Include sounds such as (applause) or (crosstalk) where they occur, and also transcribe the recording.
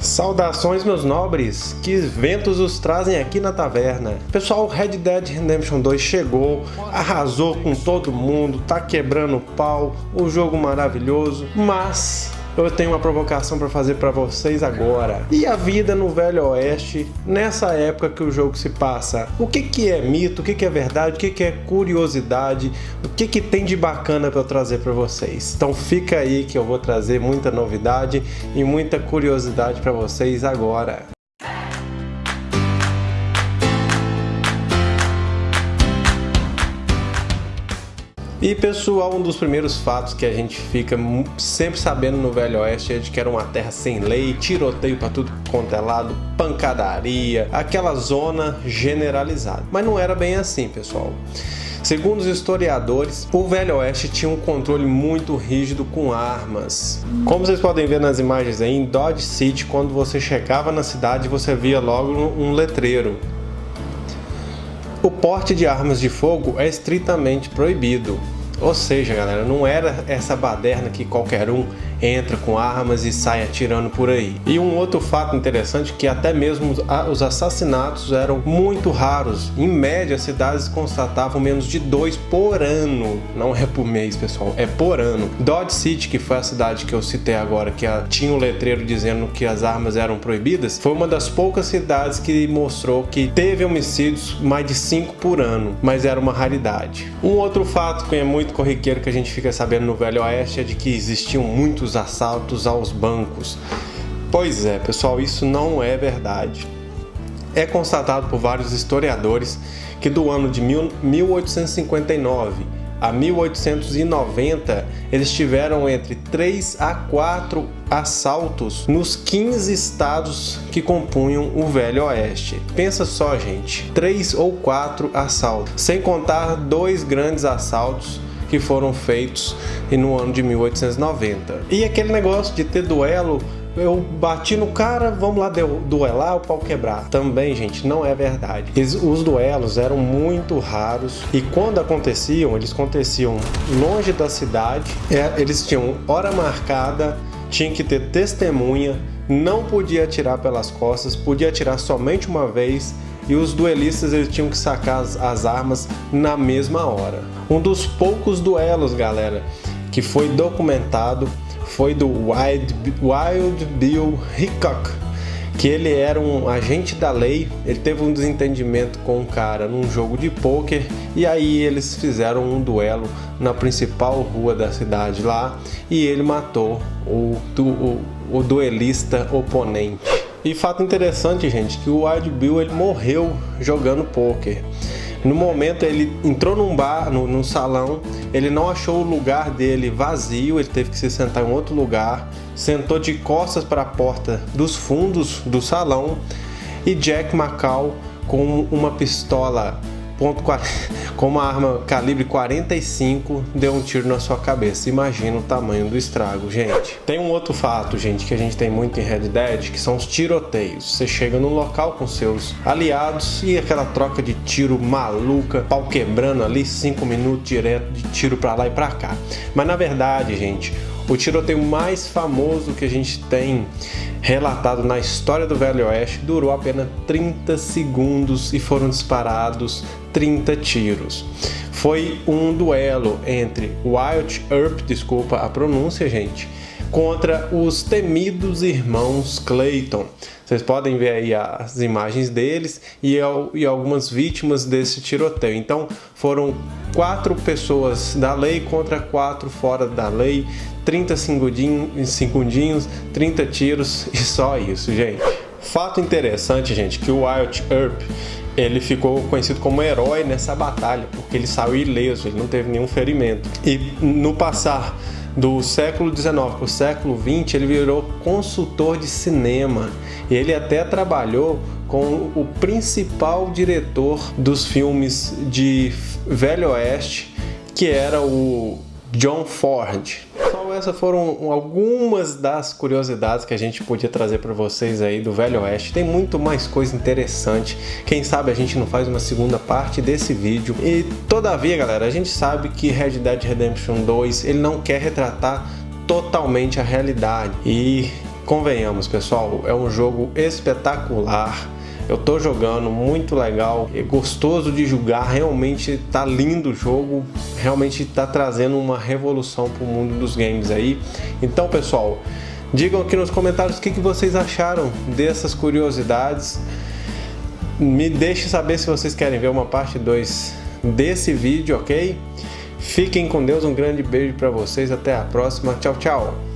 Saudações meus nobres, que ventos os trazem aqui na taverna. Pessoal, Red Dead Redemption 2 chegou, arrasou com todo mundo, tá quebrando o pau, o jogo maravilhoso, mas eu tenho uma provocação para fazer para vocês agora. E a vida no Velho Oeste, nessa época que o jogo se passa? O que, que é mito, o que, que é verdade, o que, que é curiosidade, o que, que tem de bacana para eu trazer para vocês? Então fica aí que eu vou trazer muita novidade e muita curiosidade para vocês agora. E pessoal, um dos primeiros fatos que a gente fica sempre sabendo no Velho Oeste é de que era uma terra sem lei, tiroteio para tudo quanto é lado, pancadaria, aquela zona generalizada. Mas não era bem assim, pessoal. Segundo os historiadores, o Velho Oeste tinha um controle muito rígido com armas. Como vocês podem ver nas imagens aí, em Dodge City, quando você chegava na cidade, você via logo um letreiro o porte de armas de fogo é estritamente proibido. Ou seja, galera, não era essa baderna que qualquer um entra com armas e sai atirando por aí. E um outro fato interessante que até mesmo os assassinatos eram muito raros. Em média, as cidades constatavam menos de dois por ano. Não é por mês, pessoal, é por ano. Dodge City, que foi a cidade que eu citei agora, que tinha um letreiro dizendo que as armas eram proibidas, foi uma das poucas cidades que mostrou que teve homicídios mais de cinco por ano, mas era uma raridade. Um outro fato que é muito corriqueiro que a gente fica sabendo no Velho Oeste é de que existiam muitos os assaltos aos bancos. Pois é, pessoal, isso não é verdade. É constatado por vários historiadores que do ano de 1859 a 1890 eles tiveram entre 3 a 4 assaltos nos 15 estados que compunham o Velho Oeste. Pensa só, gente, 3 ou 4 assaltos, sem contar dois grandes assaltos que foram feitos no ano de 1890. E aquele negócio de ter duelo eu bati no cara, vamos lá duelar, o pau quebrar. Também, gente, não é verdade. Os duelos eram muito raros e quando aconteciam, eles aconteciam longe da cidade, é, eles tinham hora marcada, tinha que ter testemunha, não podia atirar pelas costas, podia atirar somente uma vez e os duelistas eles tinham que sacar as, as armas na mesma hora. Um dos poucos duelos, galera, que foi documentado foi do Wild, Wild Bill Hickok, que ele era um agente da lei, ele teve um desentendimento com um cara num jogo de pôquer e aí eles fizeram um duelo na principal rua da cidade lá e ele matou o, o, o duelista oponente. E fato interessante, gente, que o Wild Bill ele morreu jogando poker. No momento ele entrou num bar, no, num salão, ele não achou o lugar dele vazio, ele teve que se sentar em outro lugar, sentou de costas para a porta dos fundos do salão e Jack Macau com uma pistola ponto com uma arma calibre 45 deu um tiro na sua cabeça. Imagina o tamanho do estrago, gente. Tem um outro fato, gente, que a gente tem muito em Red Dead, que são os tiroteios. Você chega num local com seus aliados e aquela troca de tiro maluca, pau quebrando ali, 5 minutos direto de tiro para lá e para cá. Mas na verdade, gente, o tiroteio mais famoso que a gente tem relatado na história do Velho Oeste durou apenas 30 segundos e foram disparados 30 tiros. Foi um duelo entre Wild Earp, desculpa a pronúncia, gente, contra os temidos irmãos Clayton. Vocês podem ver aí as imagens deles e, e algumas vítimas desse tiroteio. Então foram quatro pessoas da lei contra quatro fora da lei, 30 segundinhos, segundinhos 30 tiros (laughs) e só isso, gente. Fato interessante, gente, que o Wild Earp ele ficou conhecido como herói nessa batalha, porque ele saiu ileso, ele não teve nenhum ferimento. E no passar do século XIX para o século XX, ele virou consultor de cinema. E ele até trabalhou com o principal diretor dos filmes de Velho Oeste, que era o John Ford. Essas foram algumas das curiosidades que a gente podia trazer para vocês aí do Velho Oeste. Tem muito mais coisa interessante. Quem sabe a gente não faz uma segunda parte desse vídeo. E todavia, galera, a gente sabe que Red Dead Redemption 2 ele não quer retratar totalmente a realidade. E convenhamos, pessoal, é um jogo espetacular. Eu tô jogando, muito legal, é gostoso de jogar, realmente tá lindo o jogo, realmente tá trazendo uma revolução pro mundo dos games aí. Então, pessoal, digam aqui nos comentários o que, que vocês acharam dessas curiosidades. Me deixe saber se vocês querem ver uma parte 2 desse vídeo, ok? Fiquem com Deus, um grande beijo para vocês, até a próxima, tchau, tchau!